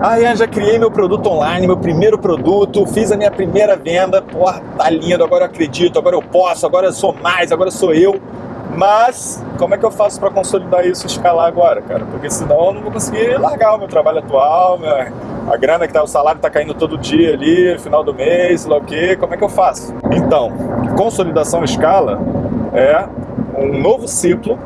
Ah, Ian, já criei meu produto online, meu primeiro produto, fiz a minha primeira venda, porra, tá lindo, agora eu acredito, agora eu posso, agora eu sou mais, agora sou eu. Mas como é que eu faço para consolidar isso e escalar agora, cara? Porque senão eu não vou conseguir largar o meu trabalho atual, minha, a grana que tá, o salário tá caindo todo dia ali, final do mês, sei lá o quê, como é que eu faço? Então, consolidação escala é um novo ciclo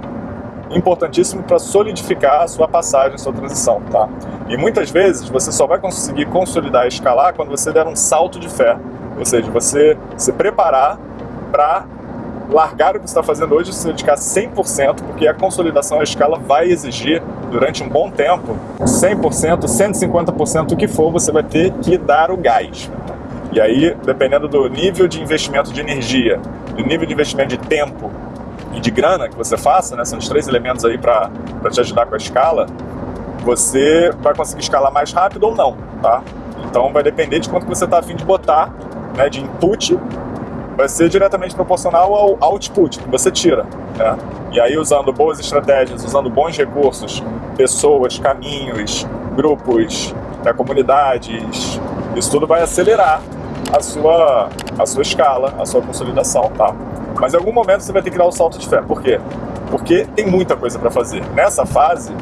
importantíssimo para solidificar a sua passagem, a sua transição, tá? E muitas vezes você só vai conseguir consolidar e escalar quando você der um salto de fé, ou seja, você se preparar para largar o que você está fazendo hoje e se dedicar 100%, porque a consolidação à escala vai exigir, durante um bom tempo, 100%, 150%, o que for, você vai ter que dar o gás. E aí, dependendo do nível de investimento de energia, do nível de investimento de tempo e de grana que você faça, né, são os três elementos aí para te ajudar com a escala, você vai conseguir escalar mais rápido ou não, tá? Então vai depender de quanto você está afim de botar né, de input vai ser diretamente proporcional ao output que você tira. Né? E aí, usando boas estratégias, usando bons recursos, pessoas, caminhos, grupos, né, comunidades, isso tudo vai acelerar a sua, a sua escala, a sua consolidação, tá? Mas em algum momento você vai ter que dar um salto de fé. Por quê? Porque tem muita coisa para fazer. Nessa fase,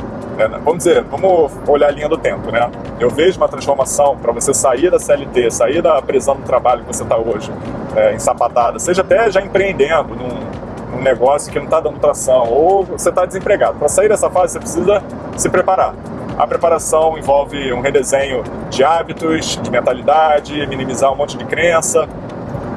né? Vamos dizer, vamos olhar a linha do tempo, né? Eu vejo uma transformação para você sair da CLT, sair da prisão do trabalho que você está hoje, é, ensapatada, seja até já empreendendo num, num negócio que não está dando tração, ou você está desempregado. Para sair dessa fase, você precisa se preparar. A preparação envolve um redesenho de hábitos, de mentalidade, minimizar um monte de crença,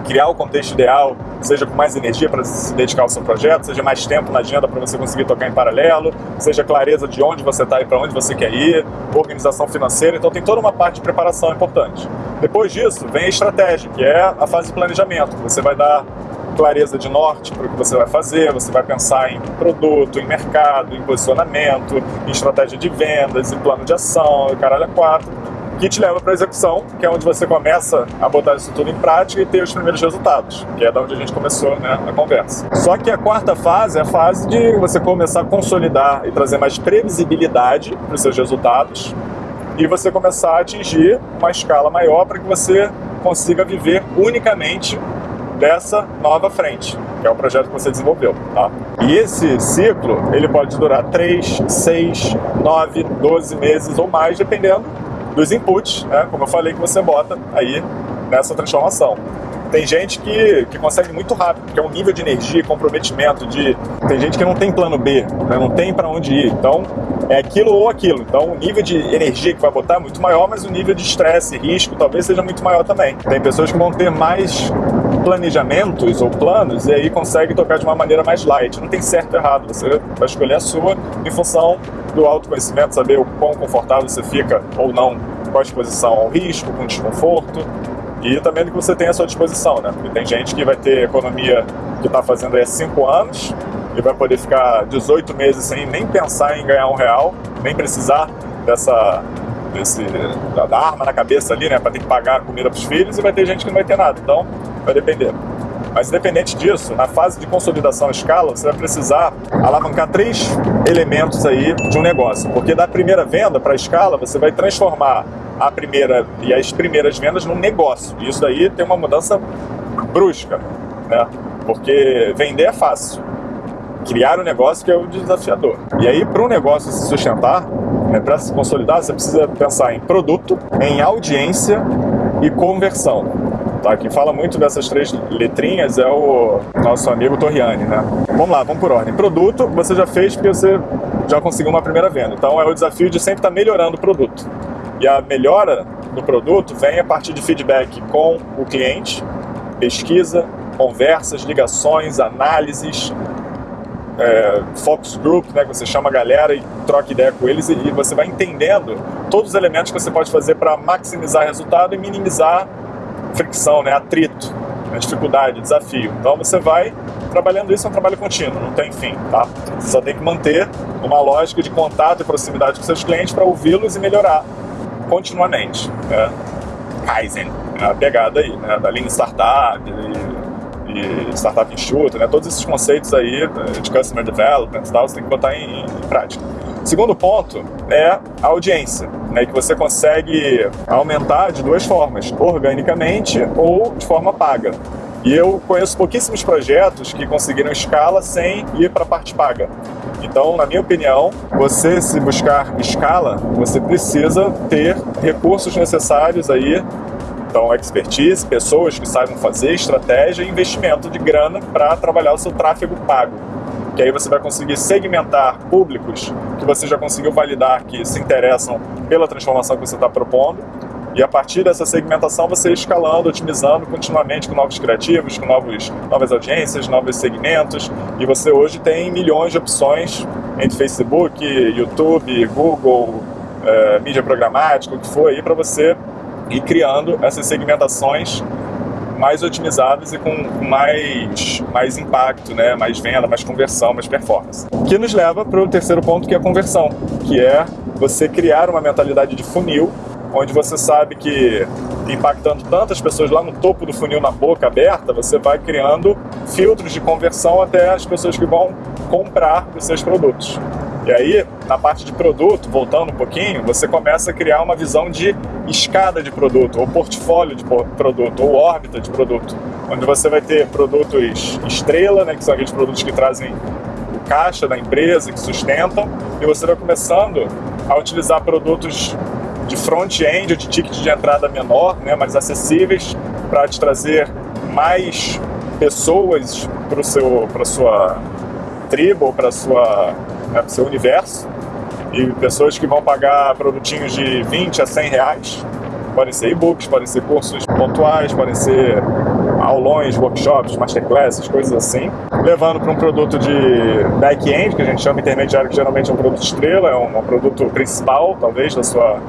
criar o contexto ideal, seja com mais energia para se dedicar ao seu projeto, seja mais tempo na agenda para você conseguir tocar em paralelo, seja clareza de onde você está e para onde você quer ir, organização financeira, então tem toda uma parte de preparação importante. Depois disso, vem a estratégia, que é a fase de planejamento, você vai dar clareza de norte para o que você vai fazer, você vai pensar em produto, em mercado, em posicionamento, em estratégia de vendas, em plano de ação, caralho, é quatro que te leva para a execução, que é onde você começa a botar isso tudo em prática e ter os primeiros resultados, que é da onde a gente começou né, a conversa. Só que a quarta fase é a fase de você começar a consolidar e trazer mais previsibilidade para os seus resultados e você começar a atingir uma escala maior para que você consiga viver unicamente dessa nova frente, que é o projeto que você desenvolveu. Tá? E esse ciclo ele pode durar 3, 6, 9, 12 meses ou mais, dependendo dos inputs, né, como eu falei, que você bota aí nessa transformação. Tem gente que, que consegue muito rápido, porque é um nível de energia, comprometimento, de tem gente que não tem plano B, né, não tem para onde ir. Então, é aquilo ou aquilo. Então, o nível de energia que vai botar é muito maior, mas o nível de estresse e risco talvez seja muito maior também. Tem pessoas que vão ter mais planejamentos ou planos e aí consegue tocar de uma maneira mais light. Não tem certo ou errado, você vai escolher a sua em função do autoconhecimento, saber o quão confortável você fica ou não com a exposição ao risco, com desconforto e também do que você tem à sua disposição, né? Porque tem gente que vai ter economia que está fazendo aí há 5 anos e vai poder ficar 18 meses sem nem pensar em ganhar um real, nem precisar dessa desse, da, arma na cabeça ali, né, para ter que pagar a comida para os filhos, e vai ter gente que não vai ter nada. Então, vai depender. Mas independente disso, na fase de consolidação à escala, você vai precisar alavancar três elementos aí de um negócio. Porque da primeira venda para a escala, você vai transformar a primeira e as primeiras vendas num negócio. E isso daí tem uma mudança brusca, né? Porque vender é fácil. Criar um negócio que é o desafiador. E aí, para um negócio se sustentar, né, para se consolidar, você precisa pensar em produto, em audiência e conversão. Tá? Quem fala muito dessas três letrinhas é o nosso amigo Torriani, né? Vamos lá, vamos por ordem. Produto, você já fez porque você já conseguiu uma primeira venda. Então é o desafio de sempre estar melhorando o produto. E a melhora do produto vem a partir de feedback com o cliente, pesquisa, conversas, ligações, análises, é, focus group, né, que você chama a galera e troca ideia com eles e, e você vai entendendo todos os elementos que você pode fazer para maximizar resultado e minimizar fricção, né, atrito, né, dificuldade, desafio. Então você vai trabalhando isso, é um trabalho contínuo, não tem fim, tá? Você só tem que manter uma lógica de contato e proximidade com seus clientes para ouvi-los e melhorar continuamente. Né? Kaizen, é a pegada aí, né, da linha startup e, e startup enxuta, né, todos esses conceitos aí de customer development e tal, você tem que botar em, em prática. Segundo ponto é a audiência, né, que você consegue aumentar de duas formas, organicamente ou de forma paga. E eu conheço pouquíssimos projetos que conseguiram escala sem ir para a parte paga. Então, na minha opinião, você se buscar escala, você precisa ter recursos necessários aí, então expertise, pessoas que saibam fazer, estratégia e investimento de grana para trabalhar o seu tráfego pago. Que aí você vai conseguir segmentar públicos que você já conseguiu validar que se interessam pela transformação que você está propondo e a partir dessa segmentação você escalando, otimizando continuamente com novos criativos, com novos, novas audiências, novos segmentos. E você hoje tem milhões de opções entre Facebook, YouTube, Google, é, mídia programática, o que for aí, para você ir criando essas segmentações mais otimizadas e com mais, mais impacto, né? mais venda, mais conversão, mais performance. Que nos leva para o terceiro ponto, que é a conversão, que é você criar uma mentalidade de funil onde você sabe que impactando tantas pessoas lá no topo do funil na boca aberta, você vai criando filtros de conversão até as pessoas que vão comprar os seus produtos. E aí, na parte de produto, voltando um pouquinho, você começa a criar uma visão de escada de produto, ou portfólio de produto, ou órbita de produto, onde você vai ter produtos estrela, né, que são aqueles produtos que trazem o caixa da empresa, que sustentam, e você vai começando a utilizar produtos de front-end de ticket de entrada menor, né, mais acessíveis, para te trazer mais pessoas para para sua tribo, para sua, né, seu universo, e pessoas que vão pagar produtinhos de 20 a 100 reais. Podem ser e-books, podem ser cursos pontuais, podem ser aulões, workshops, masterclasses, coisas assim, levando para um produto de back-end, que a gente chama intermediário, que geralmente é um produto estrela, é um, um produto principal, talvez, da sua,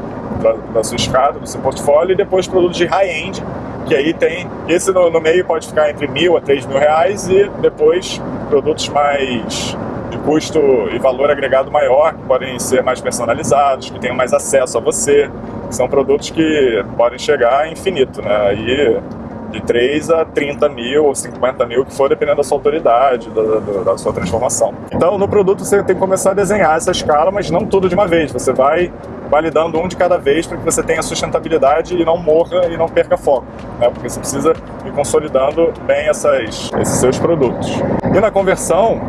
da, da, sua escada, do seu portfólio, e depois produto de high-end, que aí tem, esse no, no, meio pode ficar entre mil a três mil reais, e depois produtos mais de custo e valor agregado maior, que podem ser mais personalizados, que tenham mais acesso a você, são produtos que podem chegar a infinito, né? Aí de 3 a 30 mil ou 50 mil, que for, dependendo da sua autoridade, da, da, da, sua transformação. Então, no produto você tem que começar a desenhar essa escala, mas não tudo de uma vez. Você vai validando um de cada vez para que você tenha sustentabilidade e não morra e não perca foco, né? porque você precisa ir consolidando bem essas, esses seus produtos. E na conversão,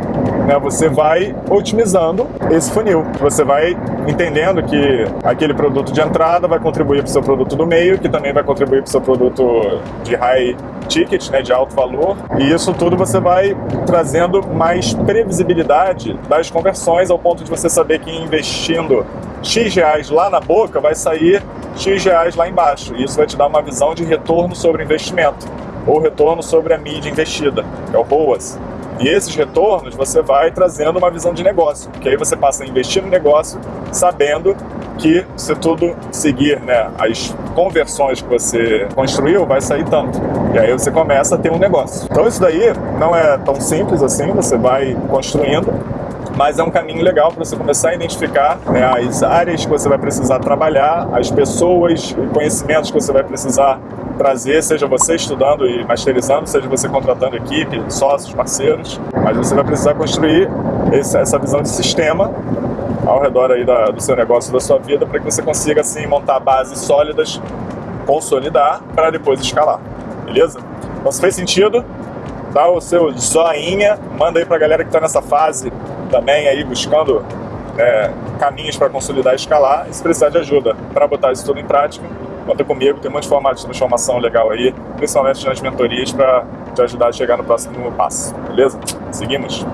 né, você vai otimizando esse funil. Você vai entendendo que aquele produto de entrada vai contribuir para o seu produto do meio, que também vai contribuir para o seu produto de high ticket, né, de alto valor. E isso tudo você vai trazendo mais previsibilidade das conversões ao ponto de você saber que investindo X reais lá na boca vai sair X reais lá embaixo. E isso vai te dar uma visão de retorno sobre o investimento ou retorno sobre a mídia investida, que é o ROAS. E esses retornos você vai trazendo uma visão de negócio, que aí você passa a investir no negócio sabendo que se tudo seguir né, as conversões que você construiu, vai sair tanto. E aí você começa a ter um negócio. Então isso daí não é tão simples assim, você vai construindo, mas é um caminho legal para você começar a identificar né, as áreas que você vai precisar trabalhar, as pessoas e conhecimentos que você vai precisar trazer, seja você estudando e masterizando, seja você contratando equipe, sócios, parceiros, mas você vai precisar construir esse, essa visão de sistema ao redor aí da, do seu negócio, da sua vida, para que você consiga assim montar bases sólidas, consolidar, para depois escalar, beleza? Então se fez sentido, dá o seu joinha, manda aí para a galera que está nessa fase também aí buscando é, caminhos para consolidar e escalar, e se precisar de ajuda para botar isso tudo em prática, conta comigo, tem um monte de formatos de transformação legal aí, principalmente nas mentorias para te ajudar a chegar no próximo passo, beleza? Seguimos?